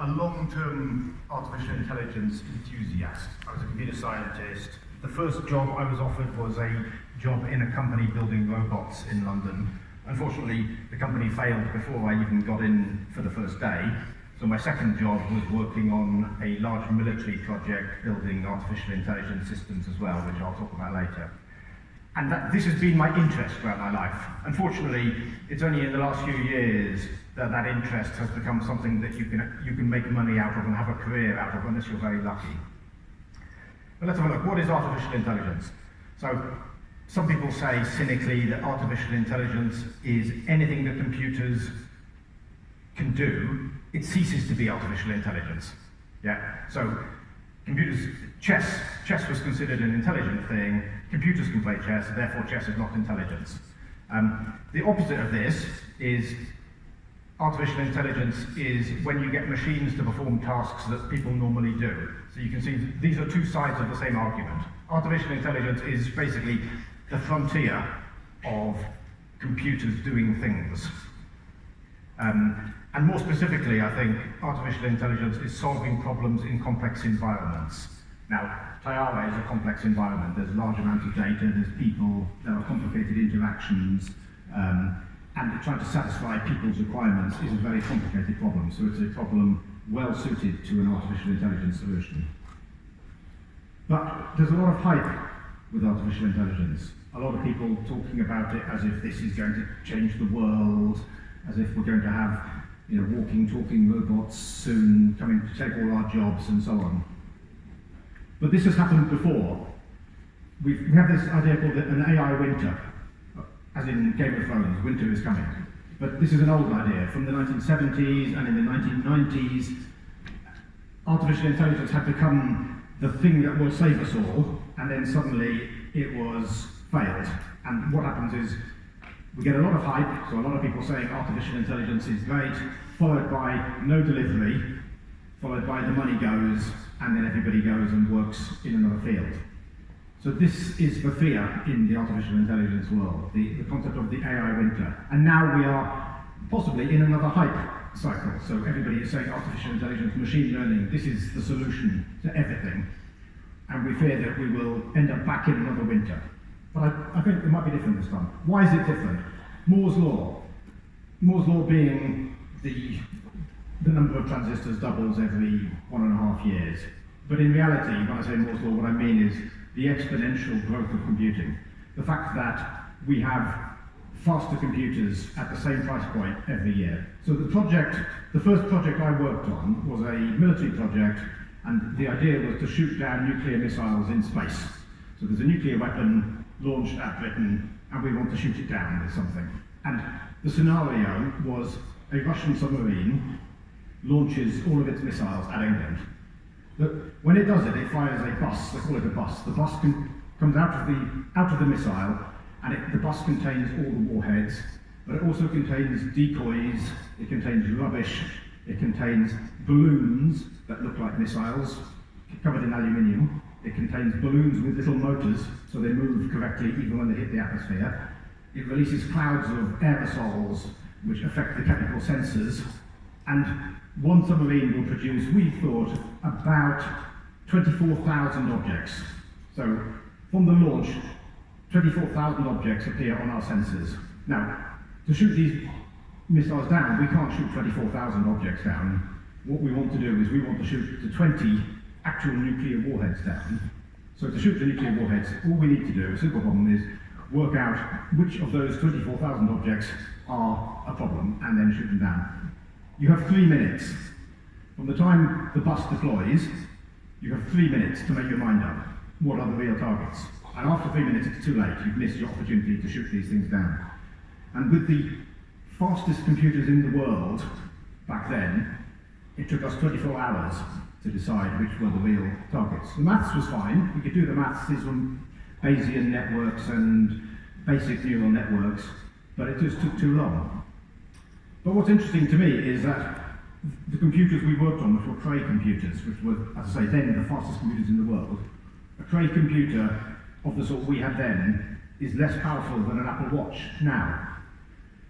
a long-term artificial intelligence enthusiast. I was a computer scientist. The first job I was offered was a job in a company building robots in London. Unfortunately, the company failed before I even got in for the first day. So my second job was working on a large military project building artificial intelligence systems as well, which I'll talk about later. And that, this has been my interest throughout my life. Unfortunately, it's only in the last few years that that interest has become something that you can, you can make money out of and have a career out of unless you're very lucky. But let's have a look. What is artificial intelligence? So some people say cynically that artificial intelligence is anything that computers can do, it ceases to be artificial intelligence. Yeah. So computers, chess, chess was considered an intelligent thing, computers can play chess, therefore chess is not intelligence. Um, the opposite of this is artificial intelligence is when you get machines to perform tasks that people normally do. So you can see these are two sides of the same argument. Artificial intelligence is basically the frontier of computers doing things. Um, and more specifically, I think artificial intelligence is solving problems in complex environments. Now, Tayara is a complex environment. There's large amounts of data, there's people, there are complicated interactions, um, and trying to satisfy people's requirements is a very complicated problem. So it's a problem well suited to an artificial intelligence solution. But there's a lot of hype with artificial intelligence. A lot of people talking about it as if this is going to change the world, as if we're going to have you know, walking, talking robots soon coming to take all our jobs and so on. But this has happened before. We've, we have this idea called an AI winter, as in Game of Thrones, winter is coming. But this is an old idea. From the 1970s and in the 1990s, artificial intelligence had become the thing that will save us all, and then suddenly it was failed. And what happens is we get a lot of hype, so a lot of people saying artificial intelligence is great, followed by no delivery, followed by the money goes, and then everybody goes and works in another field. So this is the fear in the artificial intelligence world, the, the concept of the AI winter. And now we are possibly in another hype cycle. So everybody is saying artificial intelligence, machine learning, this is the solution to everything. And we fear that we will end up back in another winter. But I, I think it might be different this time. Why is it different? Moore's law. Moore's law being the the number of transistors doubles every one and a half years. But in reality, when I say Moore's law, what I mean is the exponential growth of computing. The fact that we have faster computers at the same price point every year. So the project, the first project I worked on was a military project, and the idea was to shoot down nuclear missiles in space. So there's a nuclear weapon launched at Britain, and we want to shoot it down with something. And the scenario was a Russian submarine launches all of its missiles at England. But when it does it, it fires a bus, they call it a bus. The bus comes out of the, out of the missile, and it, the bus contains all the warheads, but it also contains decoys, it contains rubbish, it contains balloons that look like missiles, covered in aluminium. It contains balloons with little motors, so they move correctly even when they hit the atmosphere. It releases clouds of aerosols, which affect the chemical sensors, and one submarine will produce, we thought, about 24,000 objects. So from the launch, 24,000 objects appear on our sensors. Now, to shoot these missiles down, we can't shoot 24,000 objects down. What we want to do is we want to shoot the 20 actual nuclear warheads down. So to shoot the nuclear warheads, all we need to do, a simple problem, is work out which of those 24,000 objects are a problem and then shoot them down. You have three minutes. From the time the bus deploys, you have three minutes to make your mind up. What are the real targets? And after three minutes, it's too late. You've missed your opportunity to shoot these things down. And with the fastest computers in the world back then, it took us 24 hours to decide which were the real targets. The maths was fine. We could do the maths. Were Bayesian networks and basic neural networks, but it just took too long. But what's interesting to me is that the computers we worked on, which were Cray computers, which were, as I say, then the fastest computers in the world, a Cray computer of the sort we had then is less powerful than an Apple Watch now.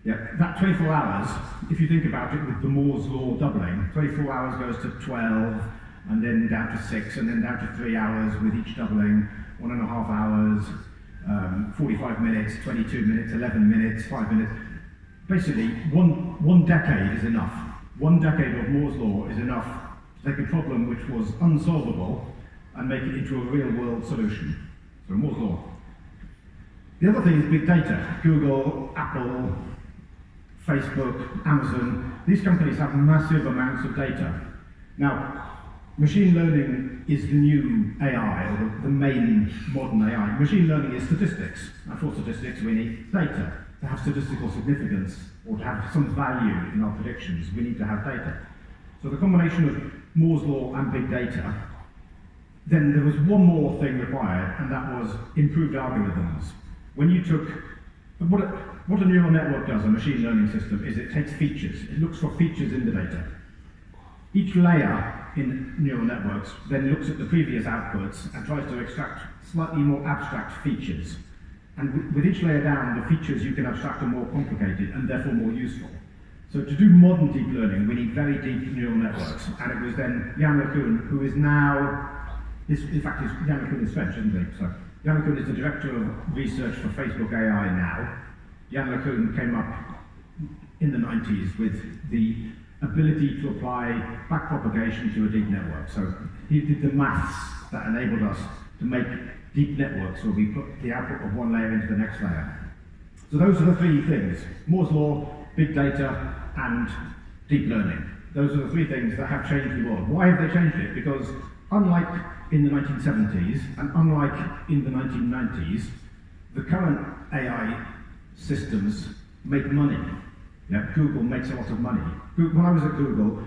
Yeah, that 24 hours, if you think about it with the Moore's law doubling, 24 hours goes to 12, and then down to 6, and then down to 3 hours with each doubling, one and a half hours, um, 45 minutes, 22 minutes, 11 minutes, 5 minutes. Basically, one, one decade is enough. One decade of Moore's law is enough to take a problem which was unsolvable and make it into a real world solution. So Moore's law. The other thing is big data. Google, Apple, Facebook, Amazon, these companies have massive amounts of data. Now, machine learning is the new AI, or the, the main modern AI. Machine learning is statistics. And for statistics, we need data. To have statistical significance, or to have some value in our predictions, we need to have data. So the combination of Moore's law and big data, then there was one more thing required, and that was improved algorithms. When you took what a, what a neural network does, a machine learning system, is it takes features. It looks for features in the data. Each layer in neural networks then looks at the previous outputs and tries to extract slightly more abstract features. And with each layer down, the features you can abstract are more complicated and therefore more useful. So to do modern deep learning, we need very deep neural networks. And it was then Yann LeCun, who is now, in fact, Yann LeCun is French, isn't he? So Yann LeCun is the director of research for Facebook AI now. Yann LeCun came up in the 90s with the ability to apply backpropagation to a deep network. So he did the maths that enabled us to make deep networks where we put the output of one layer into the next layer. So those are the three things, Moore's law, big data, and deep learning. Those are the three things that have changed the world. Why have they changed it? Because unlike in the 1970s and unlike in the 1990s, the current AI systems make money. Google makes a lot of money. When I was at Google,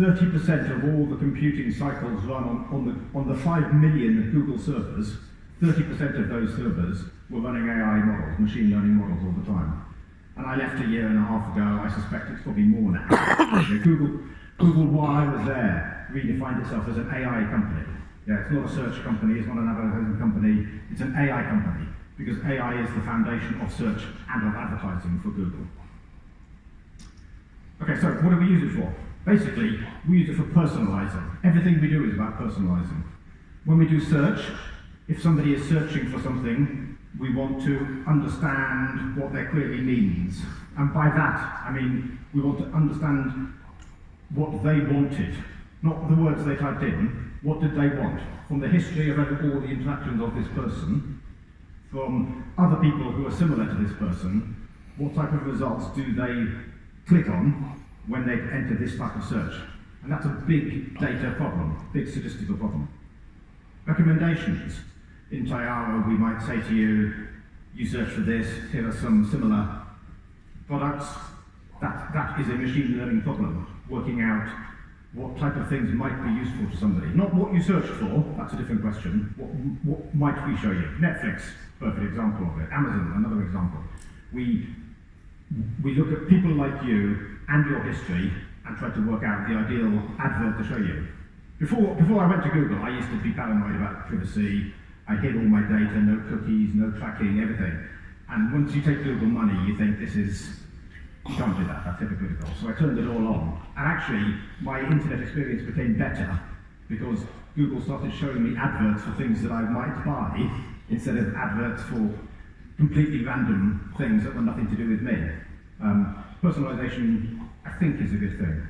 30% of all the computing cycles run on, on, the, on the 5 million Google servers, 30% of those servers were running AI models, machine learning models all the time. And I left a year and a half ago, I suspect it's probably more now. Google, Google, while I was there, redefined itself as an AI company. Yeah, it's not a search company, it's not an advertising company, it's an AI company, because AI is the foundation of search and of advertising for Google. Okay, so what do we use it for? Basically, we use it for personalizing. Everything we do is about personalizing. When we do search, if somebody is searching for something, we want to understand what their query means. And by that, I mean, we want to understand what they wanted, not the words they typed in, what did they want? From the history of all the interactions of this person, from other people who are similar to this person, what type of results do they click on when they enter this type of search. And that's a big data problem, big statistical problem. Recommendations. In Tayara, we might say to you, you search for this, here are some similar products. That, that is a machine learning problem, working out what type of things might be useful to somebody. Not what you searched for, that's a different question. What, what might we show you? Netflix, perfect example of it. Amazon, another example. We we look at people like you and your history and try to work out the ideal advert to show you. Before, before I went to Google, I used to be paranoid about privacy. I hid all my data, no cookies, no tracking, everything. And once you take Google money, you think this is, you can't do that, that's hypocritical. So I turned it all on. And actually, my internet experience became better because Google started showing me adverts for things that I might buy instead of adverts for completely random things that were nothing to do with me. Um, personalization, I think, is a good thing.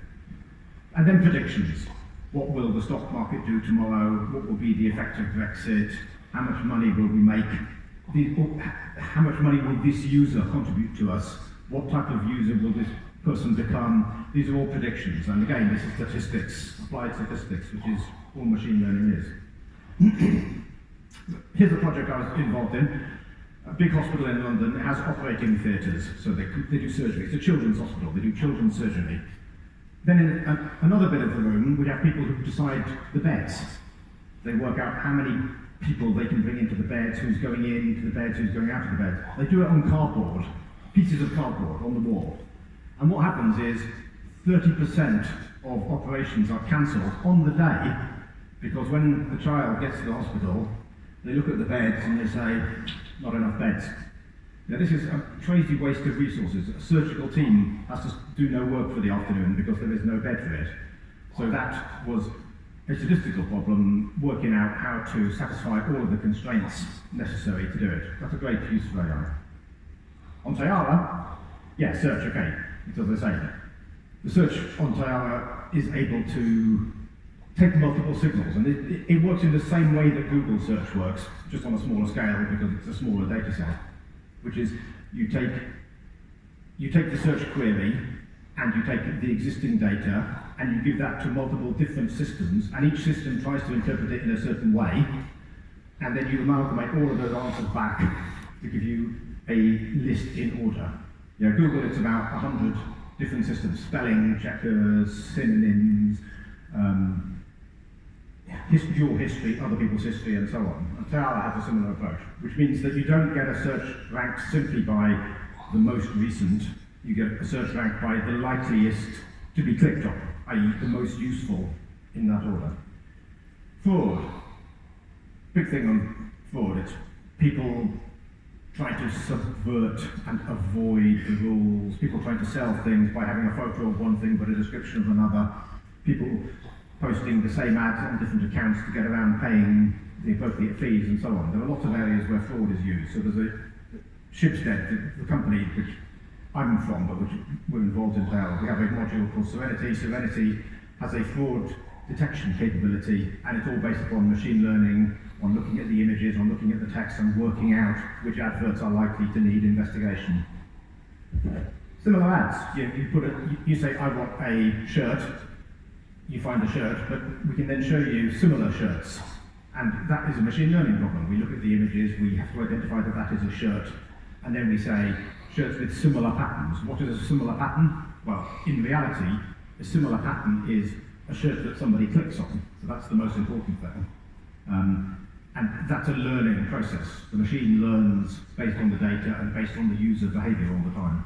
And then predictions. What will the stock market do tomorrow? What will be the effect of Brexit? How much money will we make? Oh, how much money will this user contribute to us? What type of user will this person become? These are all predictions. And again, this is statistics, applied statistics, which is all machine learning is. Here's a project I was involved in a big hospital in London has operating theatres, so they, they do surgery. It's a children's hospital, they do children's surgery. Then in a, another bit of the room, we have people who decide the beds. They work out how many people they can bring into the beds, who's going in into the beds, who's going out of the beds. They do it on cardboard, pieces of cardboard on the wall. And what happens is 30% of operations are cancelled on the day because when the child gets to the hospital, they look at the beds and they say, not enough beds. Now, this is a crazy waste of resources. A surgical team has to do no work for the afternoon because there is no bed for it. So that was a statistical problem, working out how to satisfy all of the constraints necessary to do it. That's a great use of AI. On Tayara, yeah, search, okay, it's as I say. The search on Tayara is able to take multiple signals, and it, it works in the same way that Google search works, just on a smaller scale because it's a smaller data set which is you take, you take the search query and you take the existing data and you give that to multiple different systems and each system tries to interpret it in a certain way and then you amalgamate all of those answers back to give you a list in order. You know, Google, it's about 100 different systems, spelling checkers, synonyms, um, history, your history, other people's history, and so on. And Tayara has a similar approach, which means that you don't get a search ranked simply by the most recent, you get a search ranked by the likeliest to be clicked on, i.e. the most useful in that order. Fraud. Big thing on fraud, it's people trying to subvert and avoid the rules, people trying to sell things by having a photo of one thing but a description of another, people posting the same ads on different accounts to get around paying the appropriate fees and so on. There are lots of areas where fraud is used. So there's a Schibsted, the, the company which I'm from, but which we're involved in now. We have a module called Serenity. Serenity has a fraud detection capability, and it's all based upon machine learning, on looking at the images, on looking at the text, and working out which adverts are likely to need investigation. Similar ads. You, you put a, you say, I want a shirt, you find a shirt, but we can then show you similar shirts. And that is a machine learning problem. We look at the images, we have to identify that that is a shirt, and then we say, shirts with similar patterns. What is a similar pattern? Well, in reality, a similar pattern is a shirt that somebody clicks on. So that's the most important thing. Um, and that's a learning process. The machine learns based on the data and based on the user behavior all the time.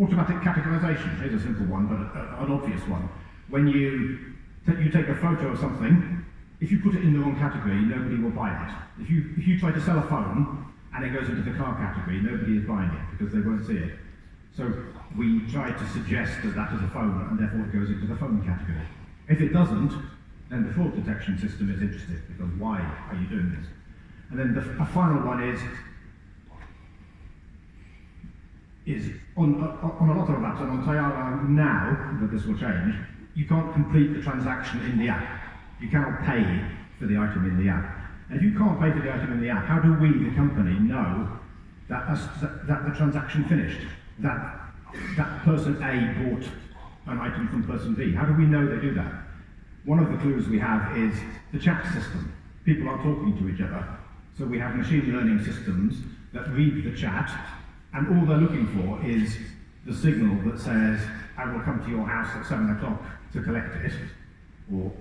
Automatic categorization is a simple one, but a, a, an obvious one when you, you take a photo of something, if you put it in the wrong category, nobody will buy it. If you, if you try to sell a phone and it goes into the car category, nobody is buying it because they won't see it. So we try to suggest that that is a phone and therefore it goes into the phone category. If it doesn't, then the fraud detection system is interested because why are you doing this? And then the final one is is on, uh, uh, on a lot of apps and on Tayara now, but this will change, you can't complete the transaction in the app. You cannot pay for the item in the app. And if you can't pay for the item in the app, how do we, the company, know that, that, that the transaction finished? That, that person A bought an item from person B? How do we know they do that? One of the clues we have is the chat system. People are talking to each other. So we have machine learning systems that read the chat, and all they're looking for is the signal that says, I will come to your house at seven o'clock to collect it, or,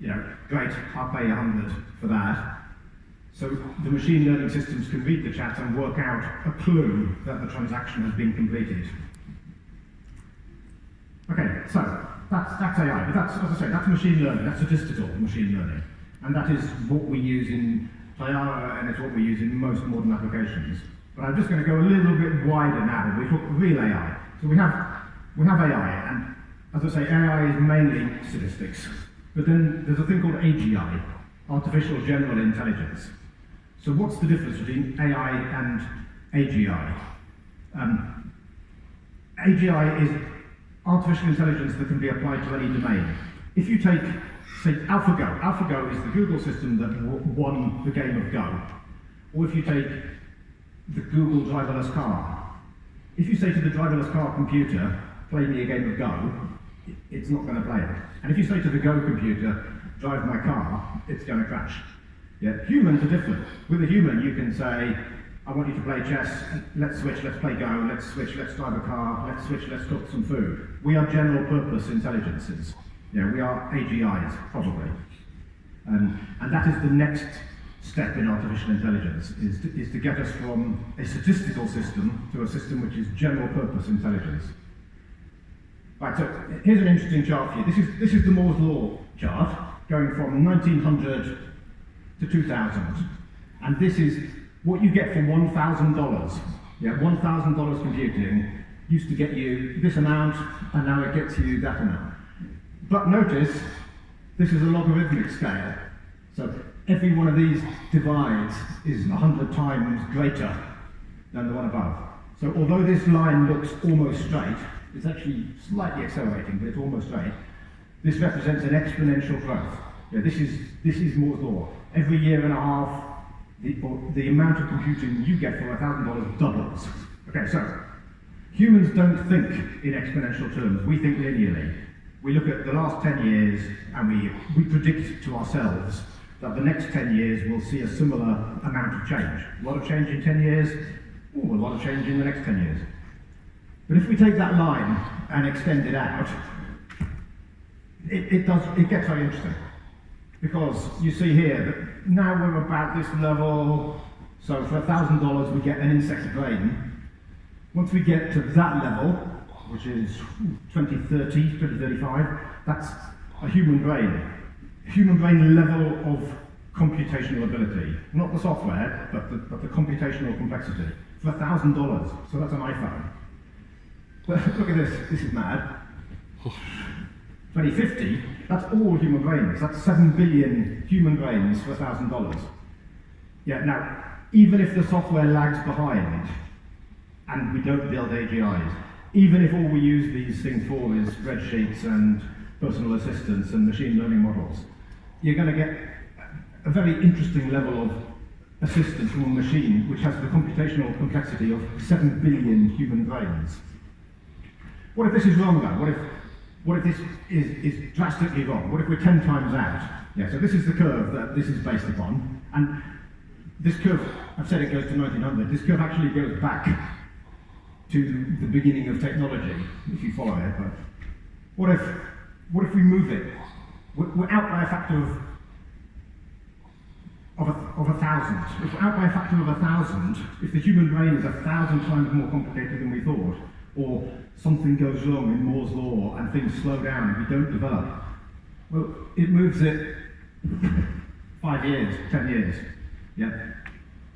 you know, great, I'll pay a hundred for that. So the machine learning systems can read the chat and work out a clue that the transaction has been completed. Okay, so that's, that's AI, but that's, as I say, that's machine learning, that's statistical machine learning. And that is what we use in Tayara, and it's what we use in most modern applications. But I'm just going to go a little bit wider now. We talk real AI. So we have, we have AI, and as I say, AI is mainly statistics. But then there's a thing called AGI, Artificial General Intelligence. So what's the difference between AI and AGI? Um, AGI is artificial intelligence that can be applied to any domain. If you take, say, AlphaGo, AlphaGo is the Google system that won the game of Go. Or if you take the Google driverless car, if you say to the driverless car computer, play me a game of Go, it's not going to play it. And if you say to the Go computer, drive my car, it's going to crash. Yeah, humans are different. With a human, you can say, I want you to play chess, let's switch, let's play Go, let's switch, let's drive a car, let's switch, let's cook some food. We are general purpose intelligences. Yeah, we are AGIs, probably. And, and that is the next step in artificial intelligence, is to, is to get us from a statistical system to a system which is general purpose intelligence. Right, so here's an interesting chart for you. This is, this is the Moore's Law chart, going from 1900 to 2000. And this is what you get for $1,000, yeah, $1,000 computing used to get you this amount, and now it gets you that amount. But notice, this is a logarithmic scale. So every one of these divides is 100 times greater than the one above. So although this line looks almost straight, it's actually slightly accelerating, but it's almost straight, this represents an exponential growth. Yeah, this, is, this is Moore's law. Every year and a half, the, the amount of computing you get for $1,000 doubles. Okay, so humans don't think in exponential terms. We think linearly. We look at the last 10 years and we, we predict to ourselves that the next 10 years will see a similar amount of change. A lot of change in 10 years, ooh, a lot of change in the next 10 years. But if we take that line and extend it out, it, it, does, it gets very interesting. Because you see here that now we're about this level, so for $1,000 we get an insect brain. Once we get to that level, which is 2030, 2035, that's a human brain human brain level of computational ability. Not the software, but the, but the computational complexity. For $1,000, so that's an iPhone. But look at this, this is mad. 2050, that's all human brains. That's 7 billion human brains for $1,000. Yeah, now, even if the software lags behind, and we don't build AGIs, even if all we use these things for is spreadsheets and personal assistants and machine learning models, you're going to get a very interesting level of assistance from a machine which has the computational complexity of 7 billion human brains. What if this is wrong though? What if, what if this is, is drastically wrong? What if we're 10 times out? Yeah, so this is the curve that this is based upon. And this curve, I've said it goes to 1900, this curve actually goes back to the beginning of technology, if you follow it. But what if, what if we move it we're out by a factor of of a, of a thousand. If we're out by a factor of a thousand, if the human brain is a thousand times more complicated than we thought, or something goes wrong in Moore's law and things slow down and we don't develop, well, it moves it five years, ten years. Yeah.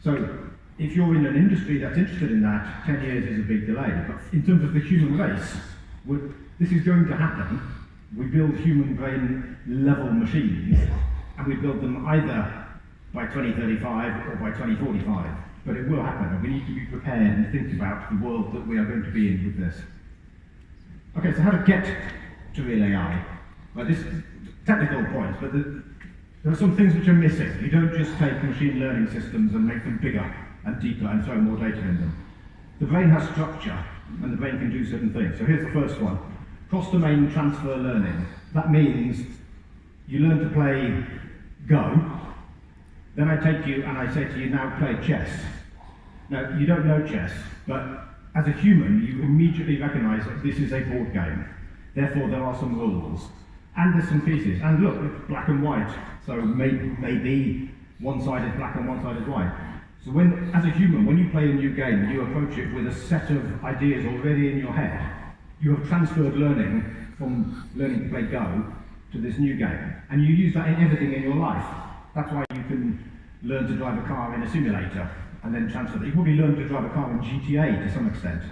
So if you're in an industry that's interested in that, 10 years is a big delay. But in terms of the human race, this is going to happen we build human brain level machines, and we build them either by 2035 or by 2045. But it will happen, and we need to be prepared and think about the world that we are going to be in with this. Okay, so how to get to real AI? Well, this is technical point, but the, there are some things which are missing. You don't just take machine learning systems and make them bigger and deeper and throw more data in them. The brain has structure, and the brain can do certain things. So here's the first one cross-domain transfer learning. That means you learn to play Go, then I take you and I say to you, now play chess. Now, you don't know chess, but as a human, you immediately recognize that this is a board game. Therefore, there are some rules. And there's some pieces. And look, it's black and white. So maybe, maybe one side is black and one side is white. So when, as a human, when you play a new game, you approach it with a set of ideas already in your head you have transferred learning from learning to play Go to this new game. And you use that in everything in your life. That's why you can learn to drive a car in a simulator and then transfer. You probably learn to drive a car in GTA to some extent,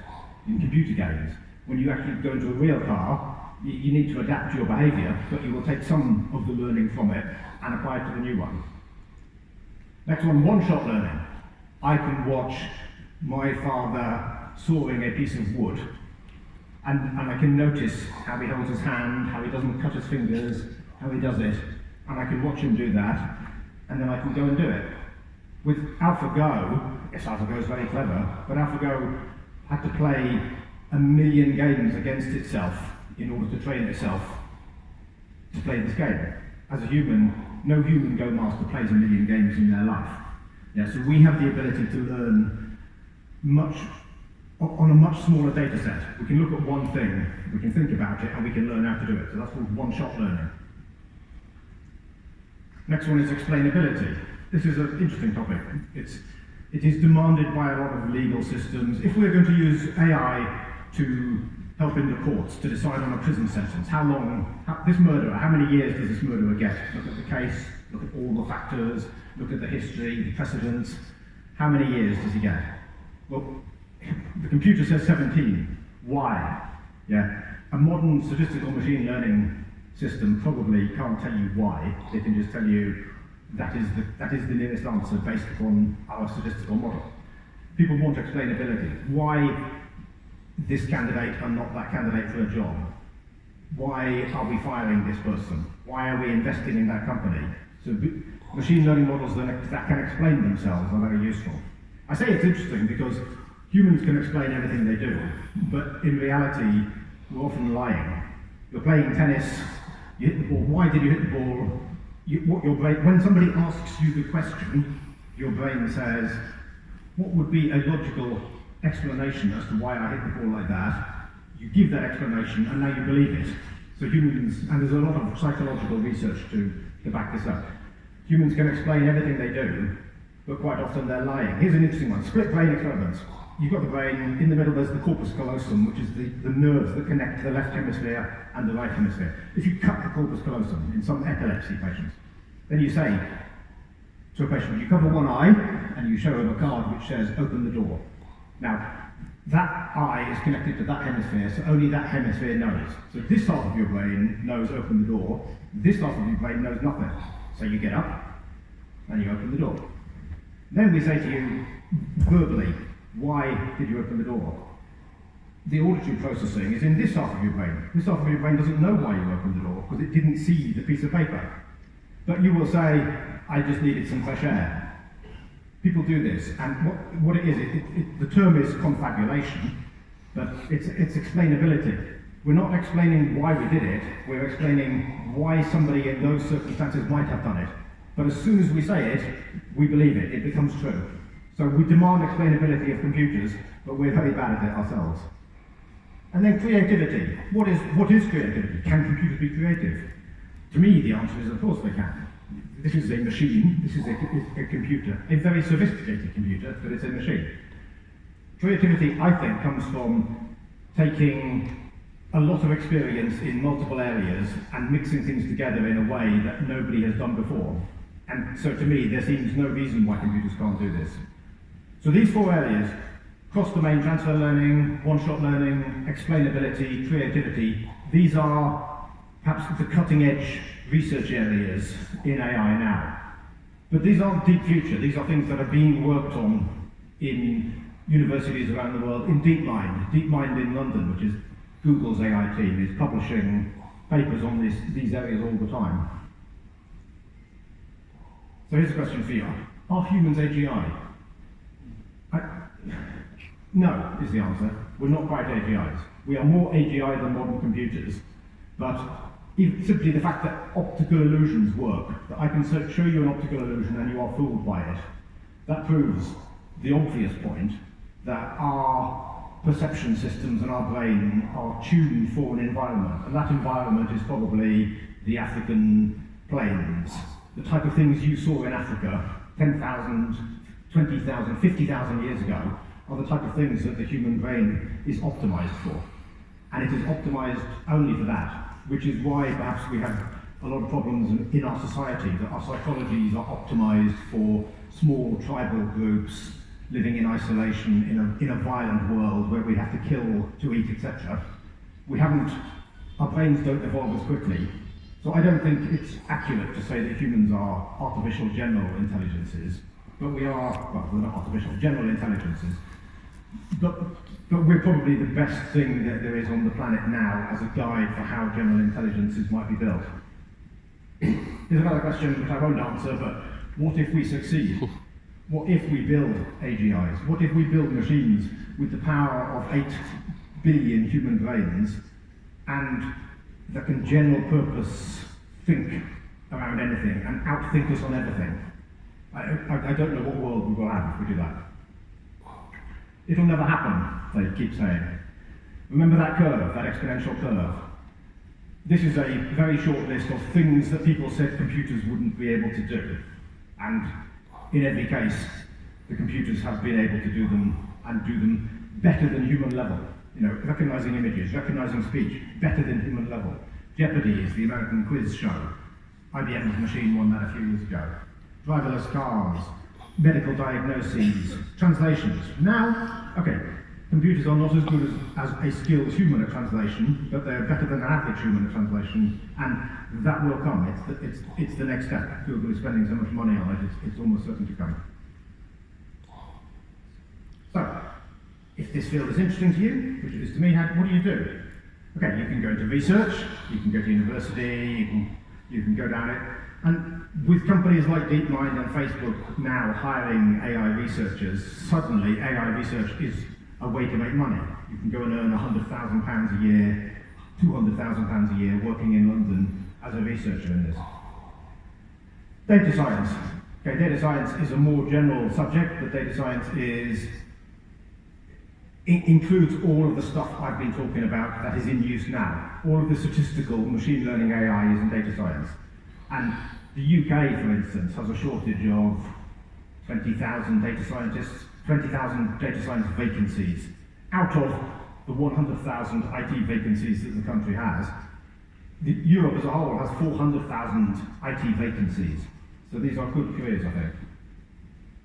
in computer games. When you actually go into a real car, you, you need to adapt your behaviour, but you will take some of the learning from it and apply it to the new one. Next one, one-shot learning. I can watch my father sawing a piece of wood and, and I can notice how he holds his hand, how he doesn't cut his fingers, how he does it, and I can watch him do that, and then I can go and do it. With AlphaGo, yes, AlphaGo is very clever, but AlphaGo had to play a million games against itself in order to train itself to play this game. As a human, no human Go master plays a million games in their life. Yeah, so we have the ability to learn much on a much smaller data set. We can look at one thing, we can think about it, and we can learn how to do it. So that's called one-shot learning. Next one is explainability. This is an interesting topic. It's, it is demanded by a lot of legal systems. If we're going to use AI to help in the courts to decide on a prison sentence, how long, how, this murderer, how many years does this murderer get? Look at the case, look at all the factors, look at the history, the precedents, How many years does he get? Well, the computer says 17. Why? Yeah. A modern statistical machine learning system probably can't tell you why. They can just tell you that is the, that is the nearest answer based upon our statistical model. People want explainability. Why this candidate and not that candidate for a job? Why are we firing this person? Why are we investing in that company? So machine learning models that, that can explain themselves are very useful. I say it's interesting because humans can explain everything they do, but in reality, we're often lying. You're playing tennis, you hit the ball. Why did you hit the ball? You, what your brain, when somebody asks you the question, your brain says, what would be a logical explanation as to why I hit the ball like that? You give that explanation, and now you believe it. So humans, and there's a lot of psychological research to, to back this up. Humans can explain everything they do, but quite often they're lying. Here's an interesting one, split brain experiments. You've got the brain, in the middle there's the corpus callosum, which is the, the nerves that connect the left hemisphere and the right hemisphere. If you cut the corpus callosum in some epilepsy patients, then you say to a patient, you cover one eye and you show him a card which says, open the door. Now, that eye is connected to that hemisphere, so only that hemisphere knows. So this half of your brain knows open the door, this half of your brain knows nothing. So you get up and you open the door. Then we say to you verbally, why did you open the door? The auditory processing is in this half of your brain. This half of your brain doesn't know why you opened the door because it didn't see the piece of paper. But you will say, I just needed some fresh air. People do this, and what, what it is, it, it, it, the term is confabulation, but it's, it's explainability. We're not explaining why we did it, we're explaining why somebody in those circumstances might have done it. But as soon as we say it, we believe it, it becomes true. So we demand explainability of computers, but we're very bad at it ourselves. And then creativity. What is, what is creativity? Can computers be creative? To me, the answer is of course they can. This is a machine, this is a, a computer, a very sophisticated computer, but it's a machine. Creativity, I think, comes from taking a lot of experience in multiple areas and mixing things together in a way that nobody has done before. And so to me, there seems no reason why computers can't do this. So these four areas, cross-domain transfer learning, one-shot learning, explainability, creativity, these are perhaps the cutting-edge research areas in AI now. But these aren't deep future, these are things that are being worked on in universities around the world, in DeepMind. DeepMind in London, which is Google's AI team, is publishing papers on this, these areas all the time. So here's a question for you. Are humans AGI? No, is the answer. We're not quite AGIs. We are more AGI than modern computers, but simply the fact that optical illusions work, that I can show you an optical illusion and you are fooled by it, that proves the obvious point that our perception systems and our brain are tuned for an environment, and that environment is probably the African plains. The type of things you saw in Africa 10,000, 20,000, 50,000 years ago are the type of things that the human brain is optimized for. And it is optimized only for that which is why perhaps we have a lot of problems in, our society, that our psychologies are optimized for small tribal groups living in isolation in a, in a violent world where we have to kill to eat, etc. We haven't, our brains don't evolve as quickly. So I don't think it's accurate to say that humans are artificial general intelligences, but we are, well, we're not artificial, general intelligences. But but we're probably the best thing that there is on the planet now as a guide for how general intelligences might be built. Here's another question which I won't answer, but what if we succeed? What if we build AGIs? What if we build machines with the power of 8 billion human brains and that can general purpose think around anything and outthink us on everything? I, I, I don't know what world we will have if we do that. It'll never happen, they keep saying. Remember that curve, that exponential curve? This is a very short list of things that people said computers wouldn't be able to do. And in every case, the computers have been able to do them and do them better than human level. You know, recognizing images, recognizing speech, better than human level. Jeopardy is the American quiz show. IBM's machine won that a few years ago. Driverless cars, medical diagnoses, translations. Now, okay, computers are not as good as, as a skilled human at translation, but they're better than an average human at translation, and that will come. It's the, it's, it's the next step. Google is spending so much money on it, it's, it's almost certain to come. So, if this field is interesting to you, which it is to me, how, what do you do? Okay, you can go into research, you can go to university, you can, you can go down it, and with companies like DeepMind and Facebook now hiring AI researchers, suddenly AI research is a way to make money. You can go and earn £100,000 a year, £200,000 a year working in London as a researcher in this. Data science. Okay, data science is a more general subject, but data science is includes all of the stuff I've been talking about that is in use now. All of the statistical machine learning AI is in data science. And the UK, for instance, has a shortage of 20,000 data scientists, 20,000 data science vacancies out of the 100,000 IT vacancies that the country has. The, Europe as a whole has 400,000 IT vacancies. So these are good careers, I think.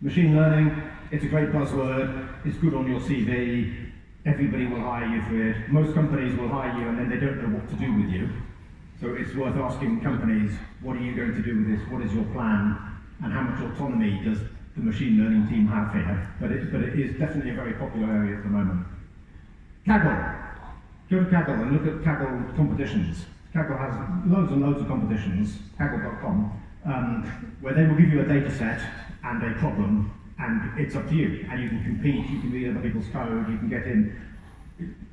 Machine learning, it's a great buzzword, it's good on your CV, everybody will hire you for it. Most companies will hire you and then they don't know what to do with you. So it's worth asking companies, what are you going to do with this? What is your plan? And how much autonomy does the machine learning team have here? But it, but it is definitely a very popular area at the moment. Kaggle. Go to Kaggle and look at Kaggle competitions. Kaggle has loads and loads of competitions, kaggle.com, um, where they will give you a data set and a problem, and it's up to you. And you can compete, you can read other people's code, you can get in.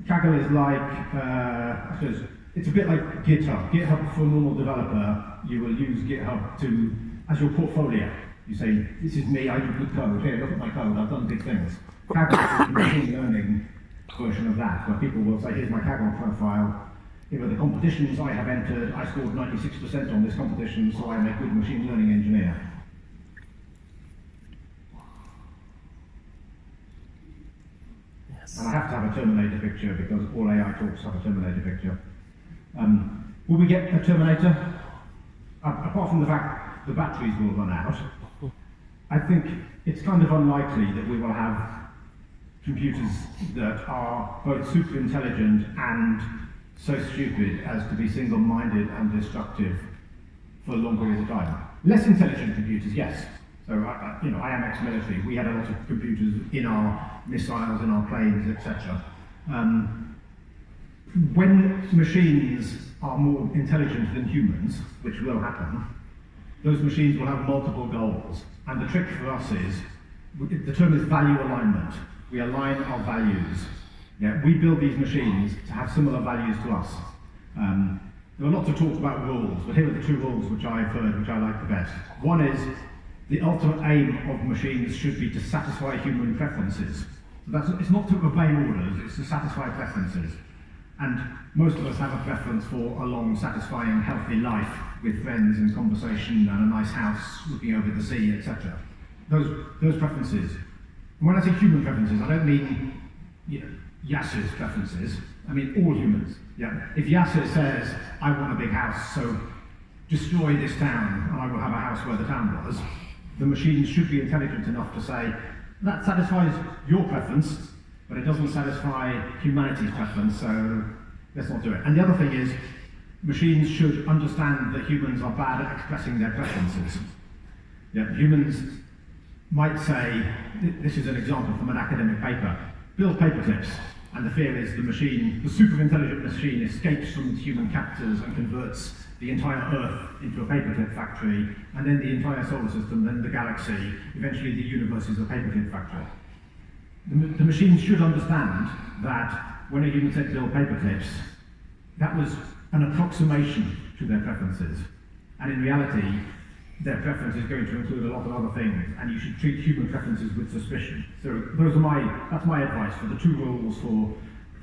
Kaggle is like, uh, it's a bit like GitHub. GitHub for a normal developer, you will use GitHub to as your portfolio. You say, this is me, I do good code. Here, look at my code, I've done big things. Kaggle is a machine learning version of that, where people will say, here's my Kaggle profile. Here are the competitions I have entered. I scored 96% on this competition, so I'm a good machine learning engineer. Yes. And I have to have a Terminator picture because all AI talks have a Terminator picture. Um, will we get a Terminator? Uh, apart from the fact the batteries will run out, I think it's kind of unlikely that we will have computers that are both super intelligent and so stupid as to be single-minded and destructive for long periods of time. Less intelligent computers, yes. So, I, you know, I am ex-military. We had a lot of computers in our missiles, in our planes, etc. Um, when machines are more intelligent than humans, which will happen, those machines will have multiple goals. And the trick for us is, the term is value alignment. We align our values. Yeah, we build these machines to have similar values to us. Um, there are lots of talk about rules, but here are the two rules which I've heard, which I like the best. One is, the ultimate aim of machines should be to satisfy human preferences. So that's, it's not to obey orders, it's to satisfy preferences. And most of us have a preference for a long, satisfying, healthy life with friends and conversation and a nice house looking over the sea, etc. Those, those preferences. And when I say human preferences, I don't mean you know, Yasser's preferences. I mean all humans. Yeah. If Yasser says, I want a big house, so destroy this town and I will have a house where the town was, the machines should be intelligent enough to say, that satisfies your preference, but it doesn't satisfy humanity's preference, so let's not do it. And the other thing is, machines should understand that humans are bad at expressing their preferences. Yeah, humans might say, this is an example from an academic paper, build paperclips, and the fear is the machine, the super intelligent machine escapes from human captors and converts the entire Earth into a paperclip factory, and then the entire solar system, then the galaxy, eventually the universe is a paperclip factory. The, machines should understand that when a human said build paperclips, that was an approximation to their preferences. And in reality, their preference is going to include a lot of other things, and you should treat human preferences with suspicion. So those are my, that's my advice for the two rules for,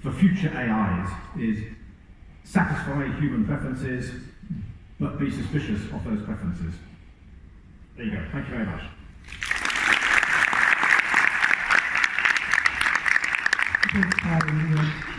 for future AIs is satisfy human preferences, but be suspicious of those preferences. There you go. Thank you very much. Thanks, Adam.